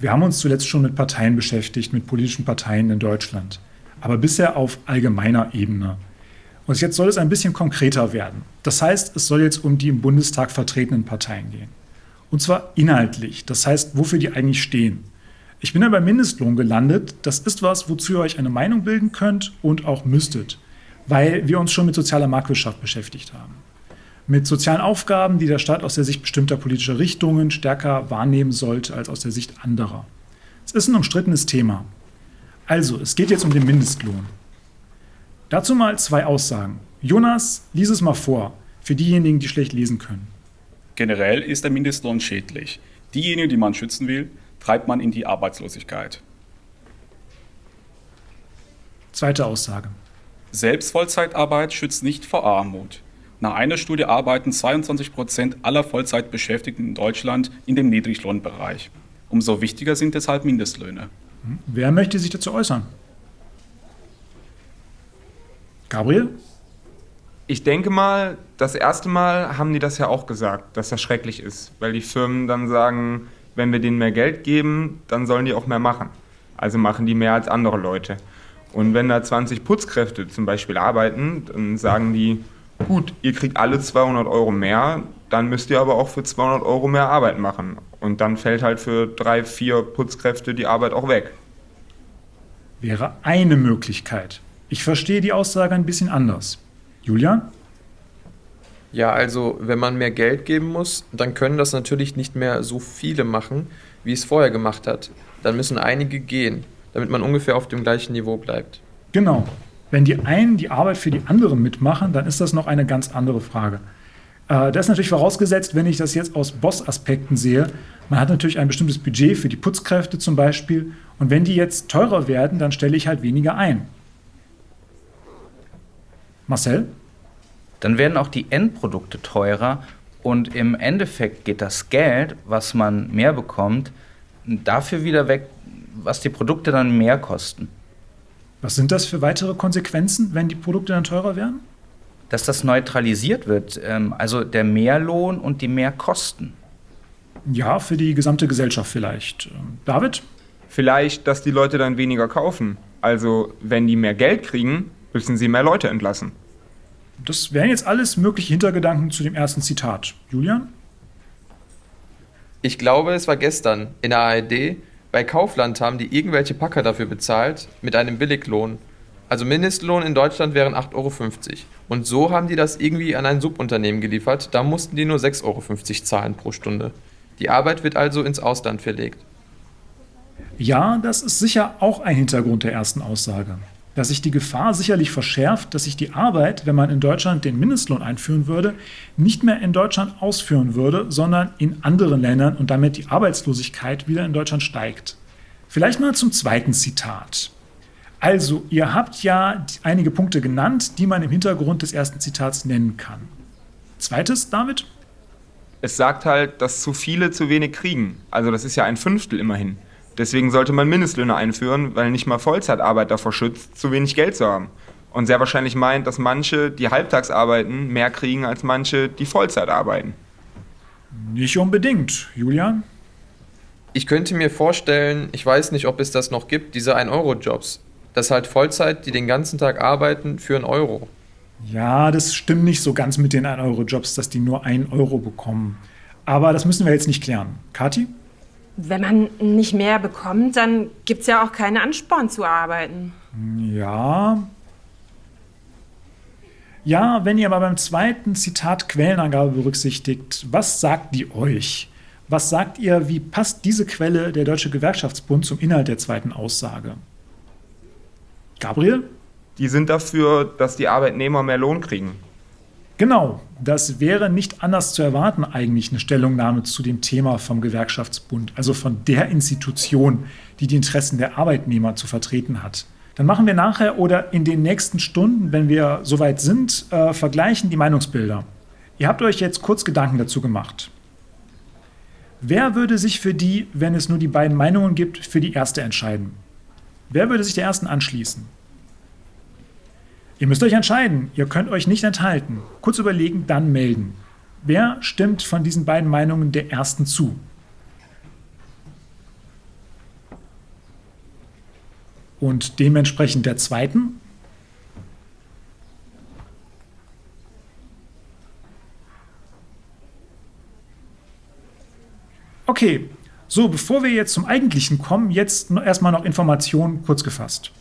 Wir haben uns zuletzt schon mit Parteien beschäftigt, mit politischen Parteien in Deutschland, aber bisher auf allgemeiner Ebene. Und jetzt soll es ein bisschen konkreter werden. Das heißt, es soll jetzt um die im Bundestag vertretenen Parteien gehen. Und zwar inhaltlich, das heißt, wofür die eigentlich stehen. Ich bin ja beim Mindestlohn gelandet. Das ist was, wozu ihr euch eine Meinung bilden könnt und auch müsstet, weil wir uns schon mit sozialer Marktwirtschaft beschäftigt haben. Mit sozialen Aufgaben, die der Staat aus der Sicht bestimmter politischer Richtungen stärker wahrnehmen sollte als aus der Sicht anderer. Es ist ein umstrittenes Thema. Also, es geht jetzt um den Mindestlohn. Dazu mal zwei Aussagen. Jonas, lies es mal vor, für diejenigen, die schlecht lesen können. Generell ist der Mindestlohn schädlich. Diejenigen, die man schützen will, treibt man in die Arbeitslosigkeit. Zweite Aussage. Selbst Vollzeitarbeit schützt nicht vor Armut. Nach einer Studie arbeiten 22 Prozent aller Vollzeitbeschäftigten in Deutschland in dem Niedriglohnbereich. Umso wichtiger sind deshalb Mindestlöhne. Hm? Wer möchte sich dazu äußern? Gabriel? Ich denke mal, das erste Mal haben die das ja auch gesagt, dass das schrecklich ist, weil die Firmen dann sagen, wenn wir denen mehr Geld geben, dann sollen die auch mehr machen. Also machen die mehr als andere Leute. Und wenn da 20 Putzkräfte zum Beispiel arbeiten, dann sagen die, gut, ihr kriegt alle 200 Euro mehr, dann müsst ihr aber auch für 200 Euro mehr Arbeit machen. Und dann fällt halt für drei, vier Putzkräfte die Arbeit auch weg. Wäre eine Möglichkeit. Ich verstehe die Aussage ein bisschen anders. Julian? Ja, also wenn man mehr Geld geben muss, dann können das natürlich nicht mehr so viele machen, wie es vorher gemacht hat. Dann müssen einige gehen, damit man ungefähr auf dem gleichen Niveau bleibt. Genau. Wenn die einen die Arbeit für die anderen mitmachen, dann ist das noch eine ganz andere Frage. Äh, das ist natürlich vorausgesetzt, wenn ich das jetzt aus Boss-Aspekten sehe. Man hat natürlich ein bestimmtes Budget für die Putzkräfte zum Beispiel. Und wenn die jetzt teurer werden, dann stelle ich halt weniger ein. Marcel? Dann werden auch die Endprodukte teurer und im Endeffekt geht das Geld, was man mehr bekommt, dafür wieder weg, was die Produkte dann mehr kosten. Was sind das für weitere Konsequenzen, wenn die Produkte dann teurer werden? Dass das neutralisiert wird, ähm, also der Mehrlohn und die Mehrkosten. Ja, für die gesamte Gesellschaft vielleicht. Ähm, David? Vielleicht, dass die Leute dann weniger kaufen. Also, wenn die mehr Geld kriegen, müssen sie mehr Leute entlassen. Das wären jetzt alles mögliche Hintergedanken zu dem ersten Zitat. Julian? Ich glaube, es war gestern in der ARD. Bei Kaufland haben die irgendwelche Packer dafür bezahlt mit einem Billiglohn. Also Mindestlohn in Deutschland wären 8,50 Euro. Und so haben die das irgendwie an ein Subunternehmen geliefert. Da mussten die nur 6,50 Euro zahlen pro Stunde. Die Arbeit wird also ins Ausland verlegt. Ja, das ist sicher auch ein Hintergrund der ersten Aussage dass sich die Gefahr sicherlich verschärft, dass sich die Arbeit, wenn man in Deutschland den Mindestlohn einführen würde, nicht mehr in Deutschland ausführen würde, sondern in anderen Ländern und damit die Arbeitslosigkeit wieder in Deutschland steigt. Vielleicht mal zum zweiten Zitat. Also, ihr habt ja einige Punkte genannt, die man im Hintergrund des ersten Zitats nennen kann. Zweites, David? Es sagt halt, dass zu viele zu wenig kriegen. Also das ist ja ein Fünftel immerhin. Deswegen sollte man Mindestlöhne einführen, weil nicht mal Vollzeitarbeit davor schützt, zu wenig Geld zu haben. Und sehr wahrscheinlich meint, dass manche, die halbtags arbeiten, mehr kriegen als manche, die Vollzeit arbeiten. Nicht unbedingt. Julian? Ich könnte mir vorstellen, ich weiß nicht, ob es das noch gibt, diese 1-Euro-Jobs. Das halt Vollzeit, die den ganzen Tag arbeiten, für einen Euro. Ja, das stimmt nicht so ganz mit den 1-Euro-Jobs, dass die nur 1 Euro bekommen. Aber das müssen wir jetzt nicht klären. Kati? Wenn man nicht mehr bekommt, dann gibt es ja auch keine Ansporn zu arbeiten. Ja. Ja, wenn ihr aber beim zweiten Zitat Quellenangabe berücksichtigt, was sagt die euch? Was sagt ihr, wie passt diese Quelle der Deutsche Gewerkschaftsbund zum Inhalt der zweiten Aussage? Gabriel? Die sind dafür, dass die Arbeitnehmer mehr Lohn kriegen. Genau, das wäre nicht anders zu erwarten eigentlich eine Stellungnahme zu dem Thema vom Gewerkschaftsbund, also von der Institution, die die Interessen der Arbeitnehmer zu vertreten hat. Dann machen wir nachher oder in den nächsten Stunden, wenn wir soweit sind, äh, vergleichen die Meinungsbilder. Ihr habt euch jetzt kurz Gedanken dazu gemacht. Wer würde sich für die, wenn es nur die beiden Meinungen gibt, für die erste entscheiden? Wer würde sich der ersten anschließen? Ihr müsst euch entscheiden. Ihr könnt euch nicht enthalten. Kurz überlegen, dann melden. Wer stimmt von diesen beiden Meinungen der ersten zu? Und dementsprechend der zweiten? Okay, so bevor wir jetzt zum Eigentlichen kommen, jetzt erstmal noch Informationen kurz gefasst.